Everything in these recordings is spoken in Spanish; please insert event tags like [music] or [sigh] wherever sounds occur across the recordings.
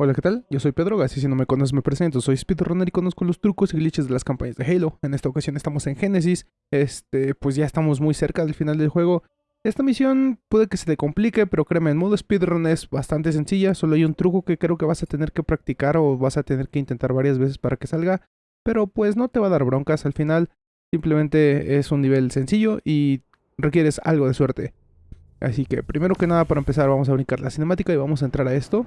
Hola, ¿qué tal? Yo soy Pedro, así si no me conoces me presento, soy speedrunner y conozco los trucos y glitches de las campañas de Halo. En esta ocasión estamos en Genesis, este, pues ya estamos muy cerca del final del juego. Esta misión puede que se te complique, pero créeme, en modo speedrun es bastante sencilla, solo hay un truco que creo que vas a tener que practicar o vas a tener que intentar varias veces para que salga, pero pues no te va a dar broncas al final, simplemente es un nivel sencillo y requieres algo de suerte. Así que primero que nada para empezar vamos a brincar la cinemática y vamos a entrar a esto.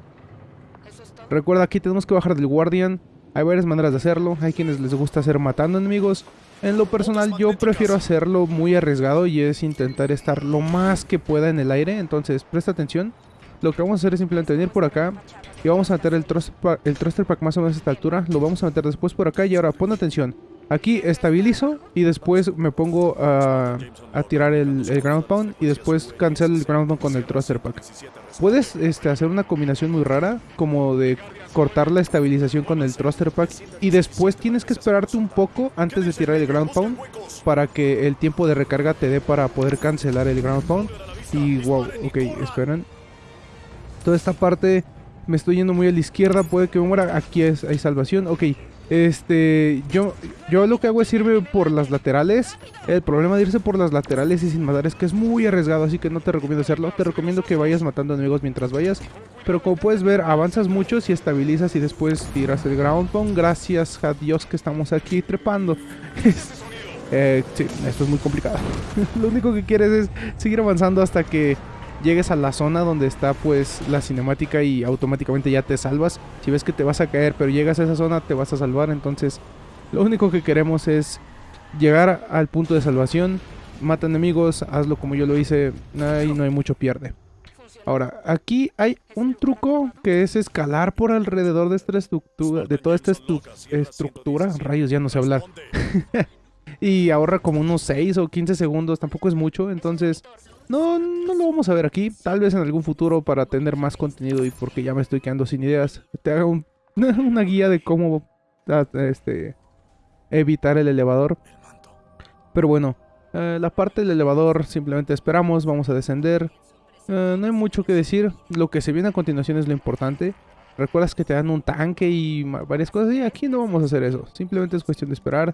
Recuerda, aquí tenemos que bajar del Guardian. Hay varias maneras de hacerlo. Hay quienes les gusta hacer matando enemigos. En lo personal, yo prefiero hacerlo muy arriesgado y es intentar estar lo más que pueda en el aire. Entonces, presta atención. Lo que vamos a hacer es simplemente venir por acá y vamos a meter el thruster, pack, pack más o menos a esta altura. Lo vamos a meter después por acá y ahora pon atención. Aquí estabilizo y después me pongo a, a tirar el, ground pound y después cancelo el ground pound con el thruster pack. Puedes este, hacer una combinación muy rara como de cortar la estabilización con el thruster pack y después tienes que esperarte un poco antes de tirar el ground pound para que el tiempo de recarga te dé para poder cancelar el ground pound. Y wow, ok, esperen. Toda esta parte me estoy yendo muy a la izquierda, puede que me muera. Aquí es, hay salvación, ok. Este, yo, yo lo que hago es irme por las laterales. El problema de irse por las laterales y sin matar es que es muy arriesgado, así que no te recomiendo hacerlo. Te recomiendo que vayas matando enemigos mientras vayas. Pero como puedes ver, avanzas mucho si estabilizas y después tiras el ground pound. Gracias a Dios que estamos aquí trepando. [laughs] eh, sí, esto es muy complicado. [laughs] lo único que quieres es seguir avanzando hasta que llegues a la zona donde está pues la cinemática y automáticamente ya te salvas. Si ves que te vas a caer pero llegas a esa zona te vas a salvar. Entonces lo único que queremos es llegar al punto de salvación. Mata enemigos, hazlo como yo lo hice. Ahí no hay mucho pierde. Ahora, aquí hay un truco que es escalar por alrededor de esta estructura, de toda esta estructura. Rayos, ya no sé hablar. [laughs] y ahorra como unos 6 o 15 segundos, tampoco es mucho, entonces no, no lo vamos a ver aquí. Tal vez en algún futuro para tener más contenido y porque ya me estoy quedando sin ideas. Te haga un, [laughs] una guía de cómo este, evitar el elevador. Pero bueno, eh, la parte del elevador simplemente esperamos, vamos a descender. Eh, no hay mucho que decir. Lo que se viene a continuación es lo importante. Recuerdas que te dan un tanque y varias cosas. Y aquí no vamos a hacer eso. Simplemente es cuestión de esperar.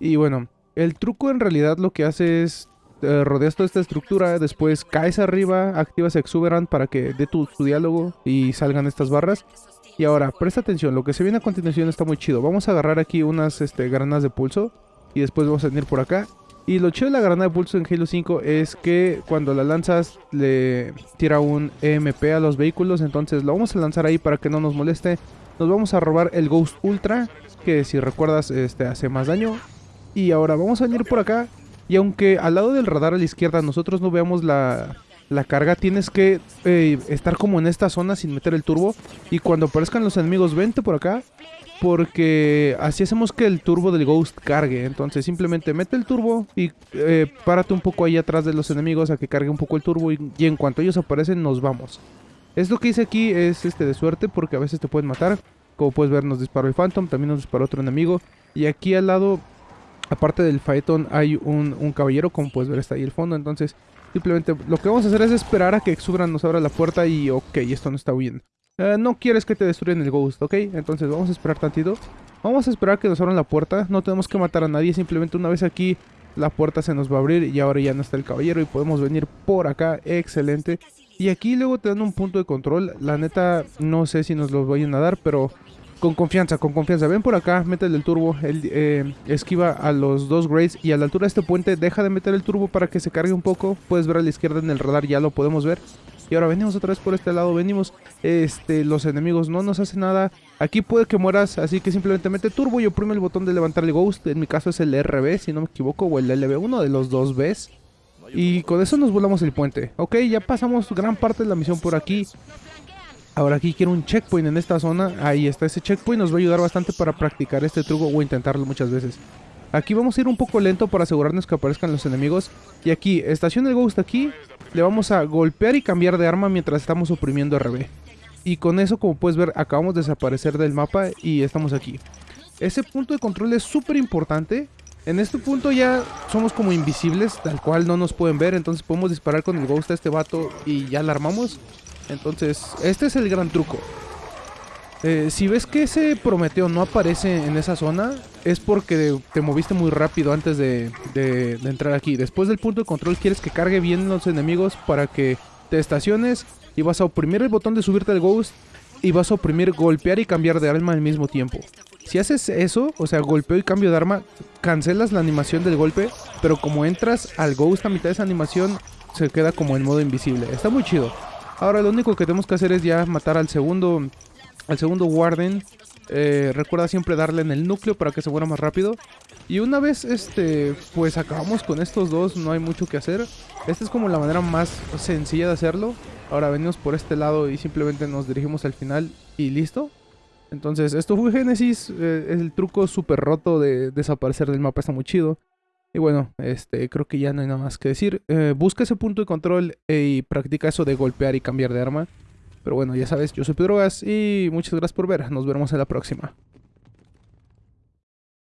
Y bueno, el truco en realidad lo que hace es eh, rodeas toda esta estructura, después caes arriba, activas Exuberant para que dé tu, diálogo y salgan estas barras. Y ahora, presta atención, lo que se viene a continuación está muy chido. Vamos a agarrar aquí unas este, granadas de pulso y después vamos a venir por acá. Y lo chido de la granada de pulso en Halo 5 es que cuando la lanzas le tira un EMP a los vehículos, entonces lo vamos a lanzar ahí para que no nos moleste. Nos vamos a robar el Ghost Ultra, que si recuerdas este, hace más daño. Y ahora vamos a venir por acá y aunque al lado del radar a la izquierda nosotros no veamos la, la carga, tienes que eh, estar como en esta zona sin meter el turbo. Y cuando aparezcan los enemigos, vente por acá. Porque así hacemos que el turbo del Ghost cargue. Entonces simplemente mete el turbo y eh, párate un poco ahí atrás de los enemigos a que cargue un poco el turbo. Y, y en cuanto ellos aparecen, nos vamos. Esto que hice aquí es este de suerte porque a veces te pueden matar. Como puedes ver, nos disparó el Phantom, también nos disparó otro enemigo. Y aquí al lado Aparte del Phaeton hay un, caballero, como puedes ver está ahí el fondo, entonces simplemente lo que vamos a hacer es esperar a que Exubran nos abra la puerta y ok, esto no está huyendo. Uh, no quieres que te destruyan el Ghost, ¿ok? Entonces vamos a esperar tantito. Vamos a esperar que nos abran la puerta, no tenemos que matar a nadie, simplemente una vez aquí la puerta se nos va a abrir y ahora ya no está el caballero y podemos venir por acá, excelente. Y aquí luego te dan un punto de control, la neta no sé si nos lo vayan a dar, pero con confianza, con confianza. Ven por acá, métele el turbo. Él, eh, esquiva a los dos Grays. Y a la altura de este puente, deja de meter el turbo para que se cargue un poco. Puedes ver a la izquierda en el radar, ya lo podemos ver. Y ahora venimos otra vez por este lado. Venimos. Este, los enemigos no nos hacen nada. Aquí puede que mueras, así que simplemente mete turbo y oprime el botón de levantar el Ghost. En mi caso es el RB, si no me equivoco, o el LB, uno de los dos Bs. Y con eso nos volamos el puente. Ok, ya pasamos gran parte de la misión por aquí. Ahora aquí quiero un checkpoint en esta zona. Ahí está ese checkpoint. Nos va a ayudar bastante para practicar este truco o intentarlo muchas veces. Aquí vamos a ir un poco lento para asegurarnos que aparezcan los enemigos. Y aquí, estación el Ghost aquí. Le vamos a golpear y cambiar de arma mientras estamos oprimiendo RB. Y con eso, como puedes ver, acabamos de desaparecer del mapa y estamos aquí. Ese punto de control es súper importante. En este punto ya somos como invisibles, tal cual no nos pueden ver. Entonces podemos disparar con el Ghost a este vato y ya la armamos. Entonces, este es el gran truco. Eh, si ves que ese Prometeo no aparece en esa zona, es porque te moviste muy rápido antes de, de, de, entrar aquí. Después del punto de control quieres que cargue bien los enemigos para que te estaciones y vas a oprimir el botón de subirte al Ghost y vas a oprimir golpear y cambiar de arma al mismo tiempo. Si haces eso, o sea, golpeo y cambio de arma, cancelas la animación del golpe, pero como entras al Ghost a mitad de esa animación, se queda como en modo invisible. Está muy chido. Ahora lo único que tenemos que hacer es ya matar al segundo, al segundo Warden. Eh, recuerda siempre darle en el núcleo para que se muera más rápido. Y una vez este, pues acabamos con estos dos, no hay mucho que hacer. Esta es como la manera más sencilla de hacerlo. Ahora venimos por este lado y simplemente nos dirigimos al final y listo. Entonces, esto fue Genesis. Eh, el truco súper roto de desaparecer del mapa está muy chido. Y bueno, este, creo que ya no hay nada más que decir. Eh, busca ese punto de control y practica eso de golpear y cambiar de arma. Pero bueno, ya sabes, yo soy Pedro Gas y muchas gracias por ver. Nos vemos en la próxima.